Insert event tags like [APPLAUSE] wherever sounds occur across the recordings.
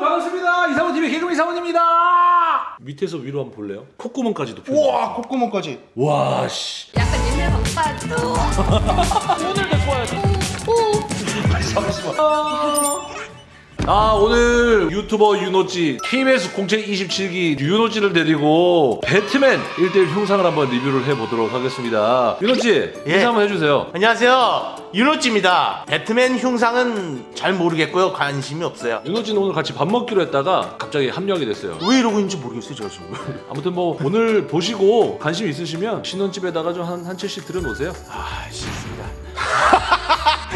반갑습니다. 이상훈 TV 개그맨 이상훈입니다. 밑에서 위로 한번 볼래요? 콧구멍까지도 펴. 우와 콧구멍까지 와 씨. 약간 옛날 방파도 [LAUGHS] 오늘 데리고 와야지. 아 오늘 유튜버 윤호찌 KBS 공채 27기 윤호찌를 데리고 배트맨 1대1 형상을 한번 리뷰를 해보도록 하겠습니다. 예. 인사 한번 해주세요. 안녕하세요. 윤호찌입니다. 배트맨 흉상은 잘 모르겠고요. 관심이 없어요. 윤호찌는 오늘 같이 밥 먹기로 했다가 갑자기 합류하게 됐어요. 왜 이러고 있는지 모르겠어요 제가 지금. [LAUGHS] 아무튼 뭐 오늘 보시고 관심 있으시면 신혼집에다가 좀 한 한 채씩 들여놓으세요. 아 싫습니다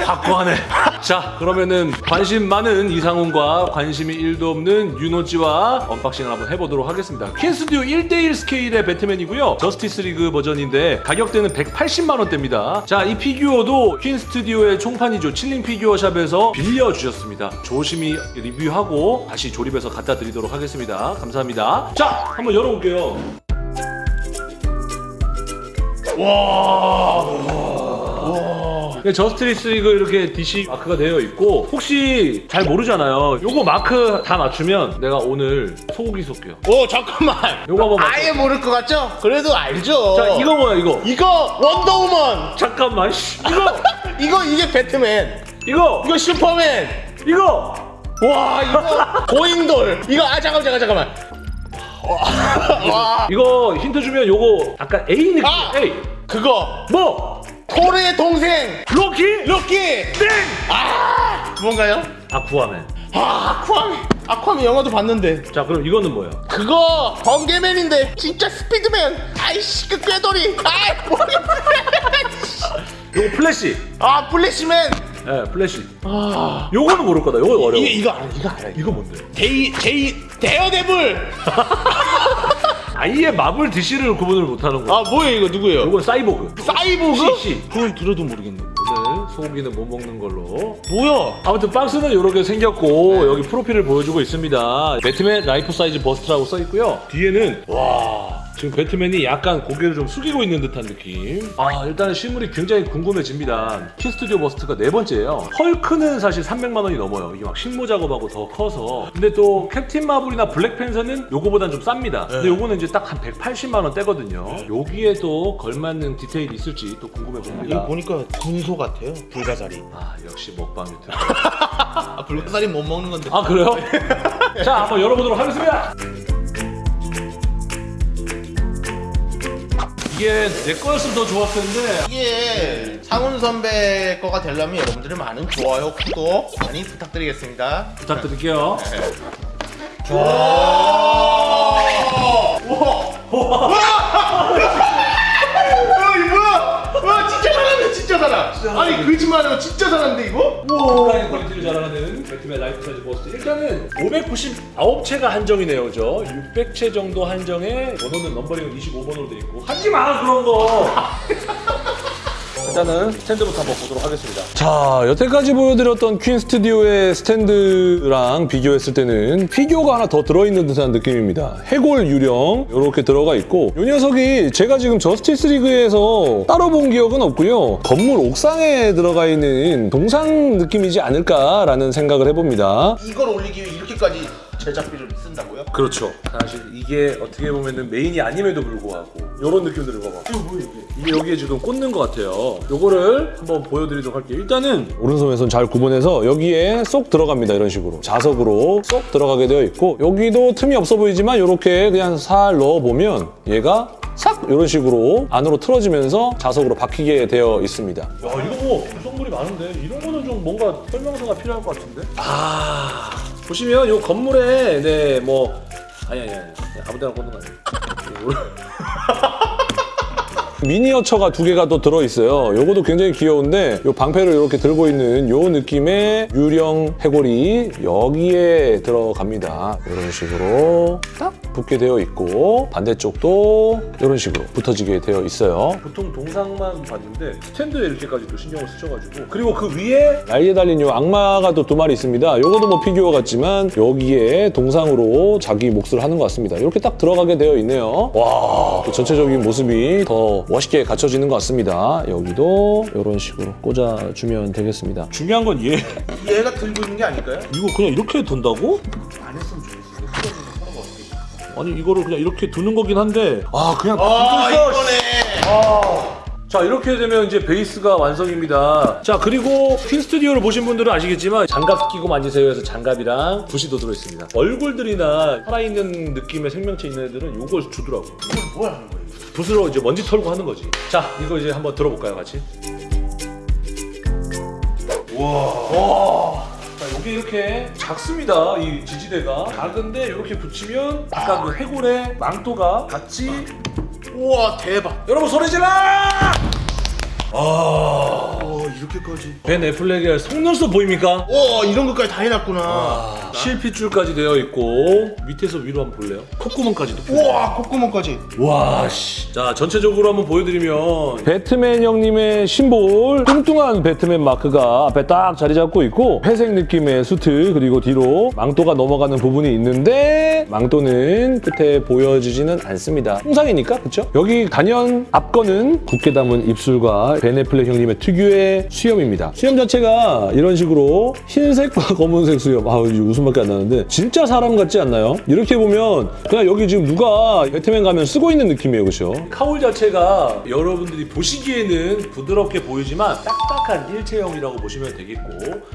확고하네. [LAUGHS] 자, 그러면은 관심 많은 이상훈과 관심이 1도 없는 윤호지와 unboxing을 한번 해보도록 하겠습니다. 퀸스튜디오 1대1 스케일의 배트맨이고요. 저스티스 리그 버전인데 가격대는 180만 원대입니다. 자, 이 피규어도 퀸스튜디오의 총판이죠. 칠링 피규어 샵에서 빌려주셨습니다. 조심히 리뷰하고 다시 조립해서 갖다 드리도록 하겠습니다. 감사합니다. 자, 한번 열어볼게요. 네, 저스티스 리그 이렇게 DC 마크가 되어 있고 혹시 잘 모르잖아요. 요거 마크 다 맞추면 내가 오늘 소고기 쏠게요. 오 잠깐만 요거 한번 맞춰. 아예 모를 것 같죠? 그래도 알죠 자, 이거 뭐야 이거? 이거 원더우먼 잠깐만. 씨. 이거 [LAUGHS] 이거 이게 배트맨 이거 이거 슈퍼맨 이거 와 이거 고인돌 이거 아 잠깐만 잠깐만 [LAUGHS] 이거 힌트 주면 요거 약간 A 느낌. 아! A. 그거 뭐? 토르의 동생 로키? 로키 땡! 아 뭔가요? 아쿠아맨. 아 아쿠아맨 아쿠아맨 영화도 봤는데 자, 그럼 이거는 뭐예요? 그거 번개맨인데 진짜 스피드맨 아이씨 그 꾀돌이 아이 모르겠어 [LAUGHS] 요거 플래시. 아 플래시맨 예, 플래시. 아 요거는 모를 거다. 요거 어려워. 이게 이거 알아 이거 알아 이거 뭔데? 데이 제이 데어데블 [LAUGHS] 아예 마블 DC를 구분을 못 하는 거야. 아 뭐예요 이거 누구예요 요건 사이보그. 사이보그 CC. 그건 들어도 모르겠네 오늘 소고기는 못 먹는 걸로. 뭐야 아무튼 박스는 이렇게 생겼고 여기 프로필을 보여주고 있습니다. 배트맨 life size bust라고 써 있고요. 뒤에는 와 지금 배트맨이 약간 고개를 좀 숙이고 있는 듯한 느낌. 아 일단은 실물이 굉장히 궁금해집니다. 퀸스튜디오 bust가 네 번째예요. 헐크는 사실 300만 원이 넘어요. 이게 막 식모 작업하고 더 커서. 근데 또 캡틴 마블이나 블랙팬서는 요거보단 좀 쌉니다. 근데 요거는 이제 딱 한 180만 원 대거든요. 여기에도 걸맞는 디테일이 있을지 또 궁금해 봅니다. 이거 보니까 군소 같아요 불가사리 아 역시 먹방 유튜브. [LAUGHS] 아 불가사리 못 먹는 건데 아 그래요? [LAUGHS] 자 한번 열어보도록 하겠습니다. 이게 내 거였으면 더 좋았을 텐데. 이게 상훈 선배 거가 되려면 여러분들의 많은 좋아요 구독 많이 부탁드리겠습니다. 부탁드릴게요. 어, 잘하. 아니 거짓말하고 진짜 잘하는데 이거? 극강의 퀄리티를 자랑하는 배트맨 life size bust. 일단은 599채가 한정이네요 저 600채 정도 한정에 번호는 넘버링은 25번으로 돼 있고. 하지마 그런 거 [LAUGHS] 일단은 스탠드부터 한번 보도록 하겠습니다. 자 여태까지 보여드렸던 퀸 스튜디오의 스탠드랑 비교했을 때는 피규어가 하나 더 들어있는 듯한 느낌입니다. 해골 유령 이렇게 들어가 있고 이 녀석이 제가 지금 저스티스 리그에서 따로 본 기억은 없고요. 건물 옥상에 들어가 있는 동상 느낌이지 않을까라는 생각을 해봅니다. 이걸 올리기 위해 이렇게까지 제작비를 쓴다고요? 그렇죠. 사실 이게 어떻게 보면은 메인이 아님에도 불구하고 이런 느낌 들고 봐. 이거 뭐야 이게? 이게 여기에 지금 꽂는 것 같아요. 요거를 한번 보여드리도록 할게요. 일단은 오른손 왼손 잘 구분해서 여기에 쏙 들어갑니다. 이런 식으로 자석으로 쏙 들어가게 되어 있고 여기도 틈이 없어 보이지만 이렇게 그냥 살 넣어보면 얘가 싹 이런 식으로 안으로 틀어지면서 자석으로 박히게 되어 있습니다. 야 이거 뭐 구성물이 많은데 이런 거는 좀 뭔가 설명서가 필요할 것 같은데? 아 보시면 이 건물에 네뭐 아니 아니 아니 아무데나 꽂는 거 아니에요. [LAUGHS] 미니어처가 두 개가 또 들어있어요. 요것도 굉장히 귀여운데 요 방패를 이렇게 들고 있는 요 느낌의 유령 해골이 여기에 들어갑니다. 이런 식으로 딱 붙게 되어 있고 반대쪽도 이런 식으로 붙어지게 되어 있어요. 보통 동상만 봤는데 스탠드에 이렇게까지 또 신경을 쓰셔가지고 그리고 그 위에 날개 달린 요 악마가 또 두 마리 있습니다. 요것도 뭐 피규어 같지만 여기에 동상으로 자기 몫을 하는 것 같습니다. 이렇게 딱 들어가게 되어 있네요. 와, 또 전체적인 모습이 더 멋있게 갖춰지는 것 같습니다. 여기도 이런 식으로 꽂아주면 되겠습니다. 중요한 건 얘. 얘가 들고 있는 게 아닐까요? 이거 그냥 이렇게 둔다고? 아니 이거를 그냥 이렇게 두는 거긴 한데 아 그냥 아. 이거네. 자 이렇게 되면 이제 베이스가 완성입니다. 자 그리고 핀 스튜디오를 보신 분들은 아시겠지만 장갑 끼고 만지세요 해서 장갑이랑 붓이도 들어있습니다. 얼굴들이나 살아있는 느낌의 생명체 있는 애들은 이걸 주더라고. 이걸 뭐 하는 거예요? 붓으로 이제 먼지 털고 하는 거지. 자 이거 이제 한번 들어볼까요 같이? 와. 자, 여기 이렇게 작습니다. 이 지지대가 작은데 이렇게 붙이면 아까 그 해골의 망토가 같이 우와 대박. 여러분 소리 질러! 아. 어 이렇게까지. 벤 애플렉의 속눈썹 보입니까? 와 이런 것까지 다 해놨구나. 아, 실핏줄까지 되어 있고 밑에서 위로 한번 볼래요? 콧구멍까지도 우와 콧구멍까지. 와, 씨. 자, 전체적으로 한번 보여드리면 배트맨 형님의 심볼 뚱뚱한 배트맨 마크가 앞에 딱 자리 잡고 있고 회색 느낌의 수트 그리고 뒤로 망토가 넘어가는 부분이 있는데 망토는 끝에 보여지지는 않습니다. 통상이니까 그쵸? 여기 단연 앞 거는 굵게 담은 입술과 벤 애플렉 형님의 특유의 수염입니다. 수염 자체가 이런 식으로 흰색과 [LAUGHS] 검은색 수염. 아 이제 웃음밖에 안 나는데. 진짜 사람 같지 않나요? 이렇게 보면 그냥 여기 지금 누가 배트맨 가면 쓰고 있는 느낌이에요 그렇죠? 카울 자체가 여러분들이 보시기에는 부드럽게 보이지만 딱딱한 일체형이라고 보시면 되겠고.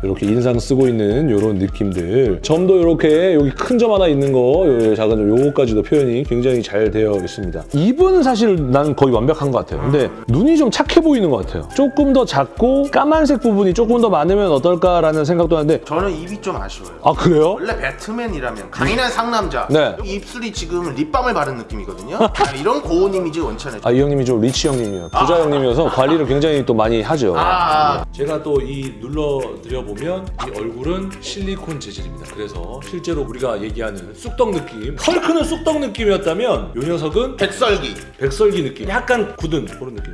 이렇게 인상 쓰고 있는 이런 느낌들. 점도 이렇게 여기 큰 점 하나 있는 거요 작은 점 요거까지도 표현이 굉장히 잘 되어 있습니다. 입은 사실 난 거의 완벽한 것 같아요. 근데 눈이 좀 착해 보이는 것 같아요. 조금 더 작고 까만색 부분이 조금 더 많으면 어떨까라는 생각도 하는데 저는 입이 좀 아쉬워요. 아 그래요? 원래 배트맨이라면 강인한 상남자. 네. 입술이 지금 립밤을 바른 느낌이거든요. 아, 이런 고운 이미지 원치 않아요. 아이 형님이 좀 rich 형님이에요 부자 형님이어서 관리를 굉장히 또 많이 하죠 아, 제가 또 이 눌러드려 보면 이 얼굴은 실리콘 재질입니다. 그래서 실제로 우리가 얘기하는 쑥떡 느낌, 헐크는 쑥떡 느낌이었다면 이 녀석은 백설기. 백설기 느낌, 약간 굳은 그런 느낌.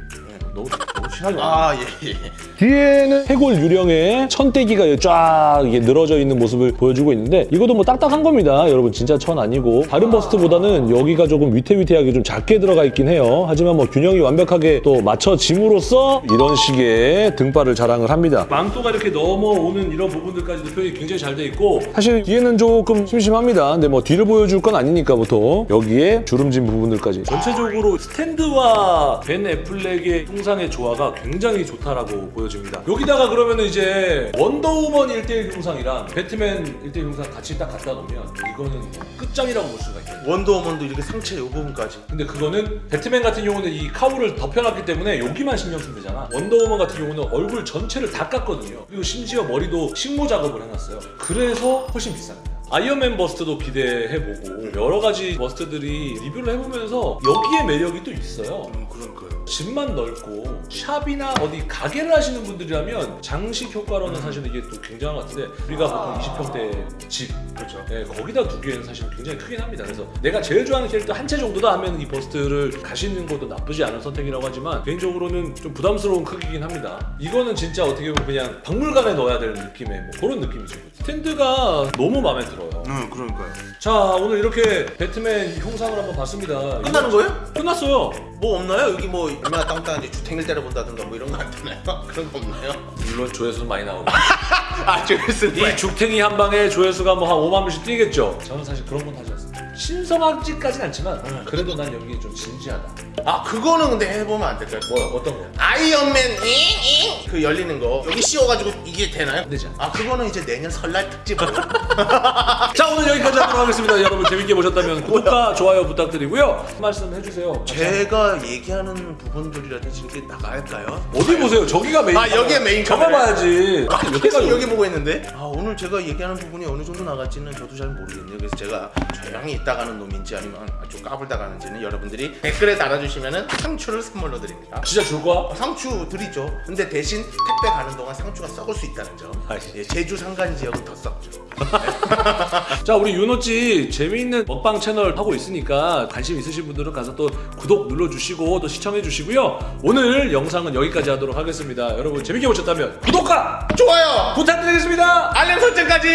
네, 너무 너무 친하죠. 아, 예, 예. 뒤에는 해골 유령의 천대기가 쫙 이게 늘어져 있는 모습을 보여주고 있는데 이것도 뭐 딱딱한 겁니다. 여러분 진짜 천 아니고 다른 버스트보다는 여기가 조금 위태위태하게 좀 작게 들어가 있긴 해요. 하지만 뭐 균형이 완벽하게 또 맞춰짐으로써 이런 식의 등발을 자랑을 합니다. 망토가 이렇게 넘어오는 이런 부분들까지도 표현이 굉장히 잘 돼 있고 사실 뒤에는 조금 심심합니다. 근데 뭐 뒤를 보여줄 건 아니니까 보통 여기에 주름진 부분들까지 전체적으로 스탠드와 벤 애플렉의 통상의 조화가 굉장히 좋다라고 보여집니다. 여기다가 그러면 이제 원더우먼 1대1 형상이랑 배트맨 1대1 형상 같이 딱 갖다 놓으면 이거는 끝장이라고 볼 수가 있어요. 원더우먼도 이렇게 상체 이 부분까지. 근데 그거는 배트맨 같은 경우는 이 cowl을 덮여놨기 때문에 여기만 신경 쓰면 되잖아. 원더우먼 같은 경우는 얼굴 전체를 다 깠거든요. 그리고 심지어 머리도 식모 작업을 해놨어요. 그래서 훨씬 비쌉니다. 아이언맨 bust도 기대해보고 여러 가지 bust들이 리뷰를 해보면서 여기에 매력이 또 있어요. 음, 그런 거요. 집만 넓고 샵이나 어디 가게를 하시는 분들이라면 장식 효과로는 사실 이게 또 굉장한 것 같은데 우리가 보통 20평대 집 그렇죠. 네, 거기다 두기에는 사실 굉장히 크긴 합니다. 그래서 내가 제일 좋아하는 캐릭터 한 채 정도다 하면 이 bust를 가시는 것도 나쁘지 않은 선택이라고 하지만 개인적으로는 좀 부담스러운 크기긴 합니다. 이거는 진짜 어떻게 보면 그냥 박물관에 넣어야 될 느낌의 뭐 그런 느낌이죠. 스탠드가 너무 마음에 들어 요. 음, 그러니까요. 자 오늘 이렇게 배트맨 형상을 한번 봤습니다. 끝나는 거예요? 끝났어요. 뭐 없나요? 여기 뭐 얼마나 땅땅한지 주택을 때려본다든가 뭐 이런 거 안 되나요? [LAUGHS] 그런 거 없나요? 물론 조회수는 많이 나오고 [LAUGHS] 아, 저기서 이 죽탱이 한 방에 조회수가 뭐 한 5만 명씩 뛰겠죠. 저는 사실 그런 건 하지 않습니다. 신성하지까지는 않지만 그래도 난 여기 좀 진지하다. 아, 그거는 근데 해보면 안 될까요? 뭐야 어떤 거? 아이언맨 잉잉 그 열리는 거 여기 씌워가지고 이게 되나요? 안 되지. 아 그거는 이제 내년 설날 특집으로 [LAUGHS] 자 오늘 여기까지 하도록 하겠습니다. 여러분 재밌게 보셨다면 [LAUGHS] 구독과 좋아요 부탁드리고요. 한 말씀 해주세요. 제가 얘기하는 부분들이라든지 이렇게 나갈까요? 어디 보세요? 저기가 메인. 아, 여기가 메인 저거 카메라. 봐야지. 아, 여기가 계속 여기 보고 있는데 아 오늘 제가 얘기하는 부분이 어느 정도 나갈지는 저도 잘 모르겠네요 그래서 제가 조용히 있다가는 놈인지 아니면 아주 까불다가는지는 여러분들이 댓글에 달아주시면은 상추를 선물로 드립니다 진짜 줄 거야? 어, 상추 드리죠 근데 대신 택배 가는 동안 상추가 썩을 수 있다는 점 아이. 예, 제주 상간 지역은 더 썩죠 [LAUGHS] 자 우리 윤호찌 재미있는 먹방 채널 하고 있으니까 관심 있으신 분들은 가서 또 구독 눌러주시고 또 시청해 주시고요. 오늘 영상은 여기까지 하도록 하겠습니다. 여러분 재밌게 보셨다면 구독과 좋아요 부탁드리겠습니다. 알림 설정까지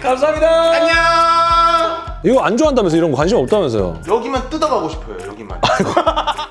감사합니다. 안녕 이거 안 좋아한다면서 이런 거 관심 없다면서요? 여기만 뜯어가고 싶어요 여기만 [LAUGHS]